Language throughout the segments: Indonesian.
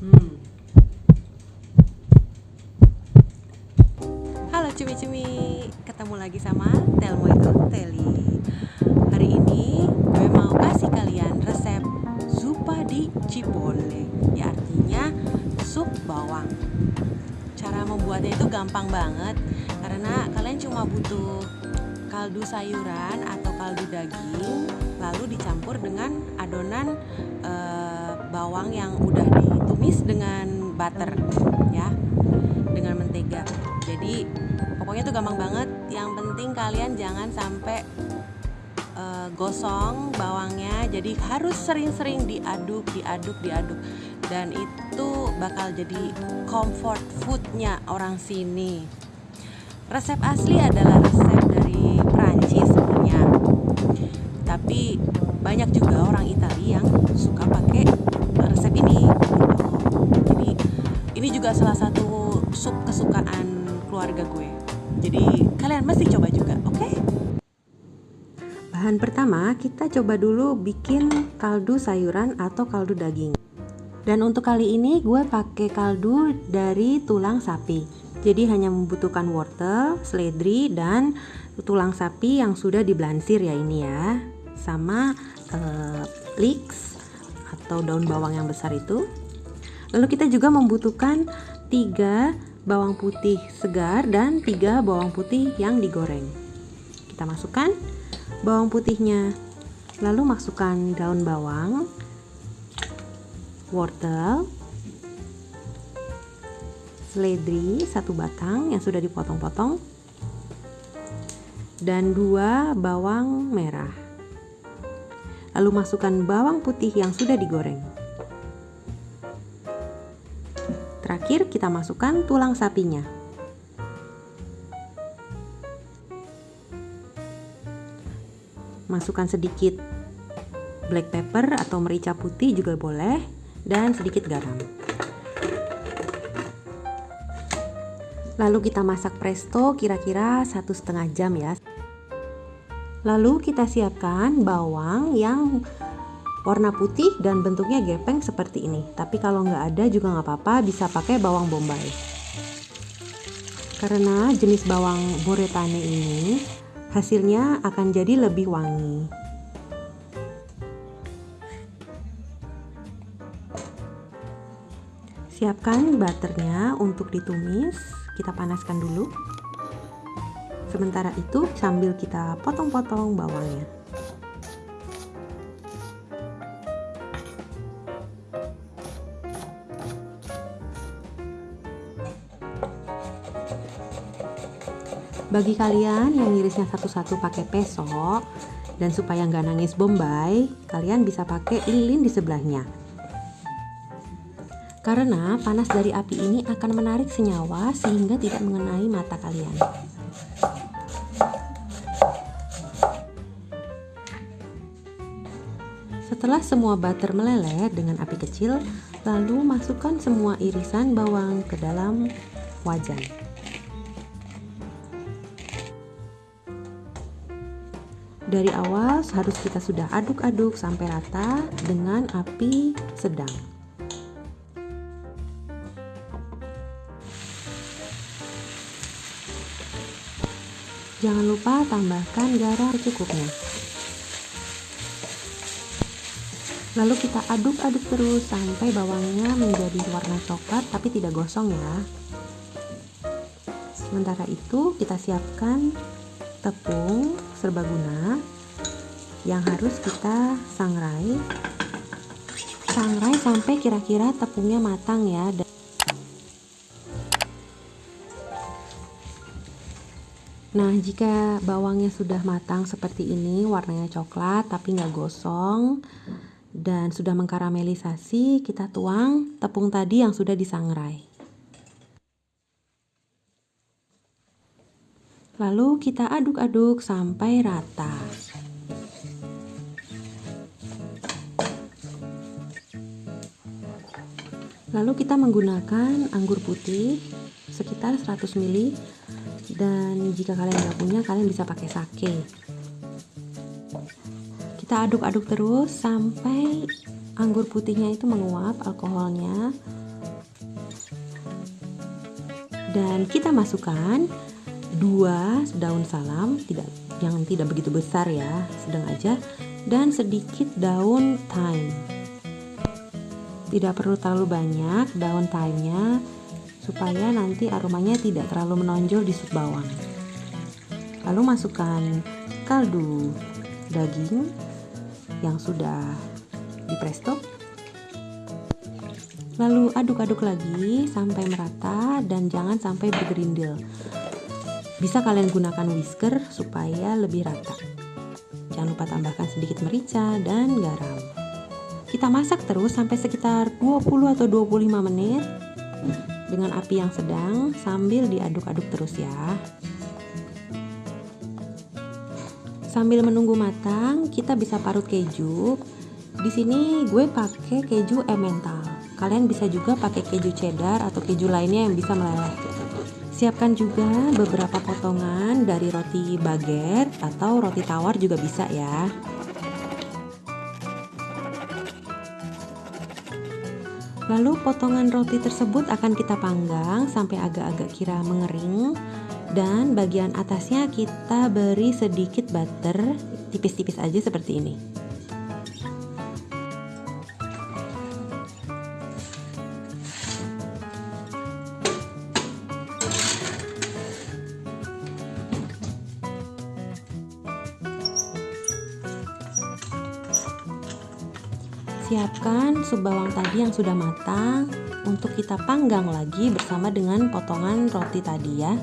Hmm. Halo cumi-cumi, ketemu lagi sama Telmo itu Teli. Hari ini gue mau kasih kalian resep zupa di cipole, ya artinya sup bawang. Cara membuatnya itu gampang banget karena kalian cuma butuh kaldu sayuran atau kaldu daging lalu dicampur dengan adonan e, bawang yang udah ditumis dengan butter ya. Dengan mentega. Jadi pokoknya itu gampang banget. Yang penting kalian jangan sampai e, gosong bawangnya. Jadi harus sering-sering diaduk diaduk diaduk. Dan itu bakal jadi comfort foodnya orang sini. Resep asli adalah resep dari Prancis sebenarnya. Tapi banyak juga orang Italia yang suka pakai resep ini jadi ini juga salah satu sup kesukaan keluarga gue jadi kalian mesti coba juga oke okay? bahan pertama kita coba dulu bikin kaldu sayuran atau kaldu daging dan untuk kali ini gue pakai kaldu dari tulang sapi jadi hanya membutuhkan wortel, seledri, dan tulang sapi yang sudah diblansir ya ini ya sama uh, leeks atau daun bawang yang besar itu. Lalu kita juga membutuhkan tiga bawang putih segar dan tiga bawang putih yang digoreng. Kita masukkan bawang putihnya, lalu masukkan daun bawang, wortel, seledri satu batang yang sudah dipotong-potong, dan dua bawang merah. Lalu masukkan bawang putih yang sudah digoreng. Terakhir kita masukkan tulang sapinya. Masukkan sedikit black pepper atau merica putih juga boleh dan sedikit garam. Lalu kita masak presto kira-kira satu setengah jam ya. Lalu kita siapkan bawang yang warna putih dan bentuknya gepeng seperti ini. Tapi kalau nggak ada juga nggak apa-apa, bisa pakai bawang bombay. Karena jenis bawang boretane ini hasilnya akan jadi lebih wangi. Siapkan butternya untuk ditumis. Kita panaskan dulu. Sementara itu sambil kita potong-potong bawangnya. Bagi kalian yang ngirisnya satu-satu pakai pesok dan supaya nggak nangis bombay, kalian bisa pakai lilin di sebelahnya. Karena panas dari api ini akan menarik senyawa sehingga tidak mengenai mata kalian. Setelah semua butter meleleh dengan api kecil, lalu masukkan semua irisan bawang ke dalam wajan. Dari awal harus kita sudah aduk-aduk sampai rata dengan api sedang. Jangan lupa tambahkan garam secukupnya. Lalu kita aduk-aduk terus sampai bawangnya menjadi warna coklat tapi tidak gosong ya. Sementara itu kita siapkan tepung serbaguna yang harus kita sangrai. Sangrai sampai kira-kira tepungnya matang ya. Nah, jika bawangnya sudah matang seperti ini, warnanya coklat tapi nggak gosong, dan sudah mengkaramelisasi, kita tuang tepung tadi yang sudah disangrai. Lalu kita aduk-aduk sampai rata. Lalu kita menggunakan anggur putih sekitar 100 ml. Dan jika kalian nggak punya kalian bisa pakai sake. Kita aduk-aduk terus sampai anggur putihnya itu menguap alkoholnya. Dan kita masukkan dua daun salam tidak yang tidak begitu besar ya sedang aja. Dan sedikit daun thyme. Tidak perlu terlalu banyak daun thyme-nya supaya nanti aromanya tidak terlalu menonjol di sup bawang. Lalu masukkan kaldu daging yang sudah di presto lalu aduk-aduk lagi sampai merata dan jangan sampai bergerindil bisa kalian gunakan whisker supaya lebih rata jangan lupa tambahkan sedikit merica dan garam kita masak terus sampai sekitar 20 atau 25 menit dengan api yang sedang sambil diaduk-aduk terus ya. Sambil menunggu matang, kita bisa parut keju. Di sini gue pakai keju emmental. Kalian bisa juga pakai keju cheddar atau keju lainnya yang bisa meleleh. Siapkan juga beberapa potongan dari roti baguette atau roti tawar juga bisa ya. Lalu potongan roti tersebut akan kita panggang sampai agak-agak kira mengering dan bagian atasnya kita beri sedikit butter tipis-tipis aja seperti ini. Siapkan sup bawang tadi yang sudah matang untuk kita panggang lagi bersama dengan potongan roti tadi ya.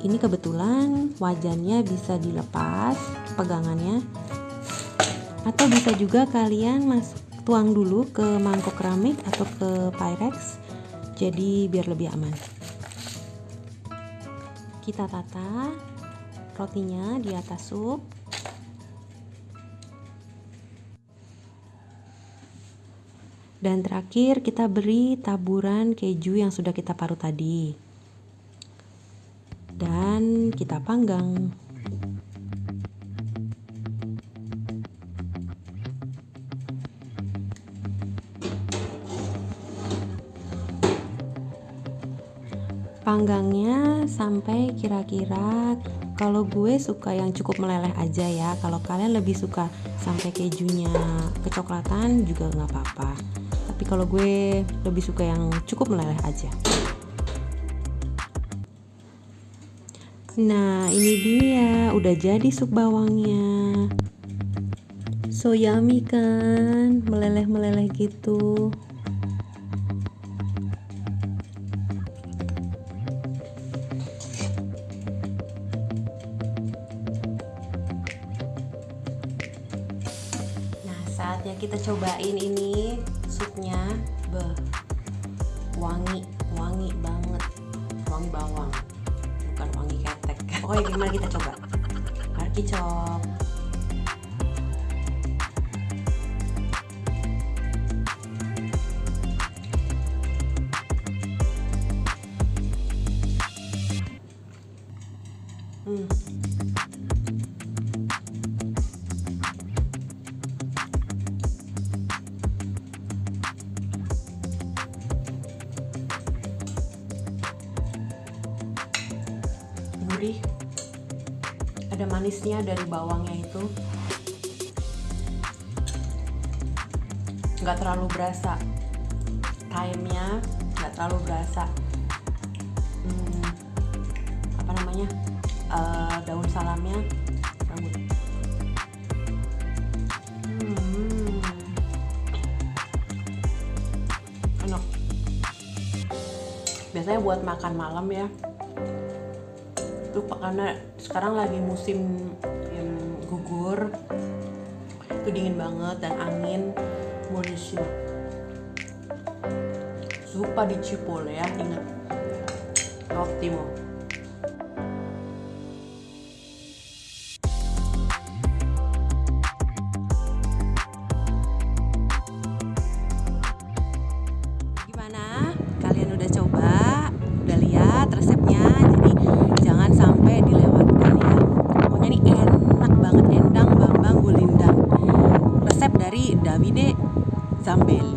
Ini kebetulan wajannya bisa dilepas pegangannya atau bisa juga kalian masuk tuang dulu ke mangkok keramik atau ke pyrex jadi biar lebih aman. Kita tata rotinya di atas sup Dan terakhir kita beri taburan keju yang sudah kita parut tadi. Dan kita panggang. Panggangnya sampai kira-kira kalau gue suka yang cukup meleleh aja ya kalau kalian lebih suka sampai kejunya kecoklatan juga nggak apa-apa tapi kalau gue lebih suka yang cukup meleleh aja. Nah ini dia. Udah jadi sup bawangnya. So yummy kan? Meleleh-meleleh gitu. Nah, saatnya kita cobain ini supnya be. Wangi wangi banget. Wangi bawang. Bukan wangi ketek. Pokoknya gimana kita coba? Arkicok hmm gurih ada manisnya dari bawangnya itu. Nggak terlalu berasa. Thyme-nya nggak terlalu berasa. Hmm, apa namanya? Uh, daun salamnya hmm, enak. Biasanya buat makan malam ya itu karena sekarang lagi musim yang gugur itu dingin banget dan angin. Buonissimo zuppa di cipolle ya ingat. Ottimo Davide Zambelli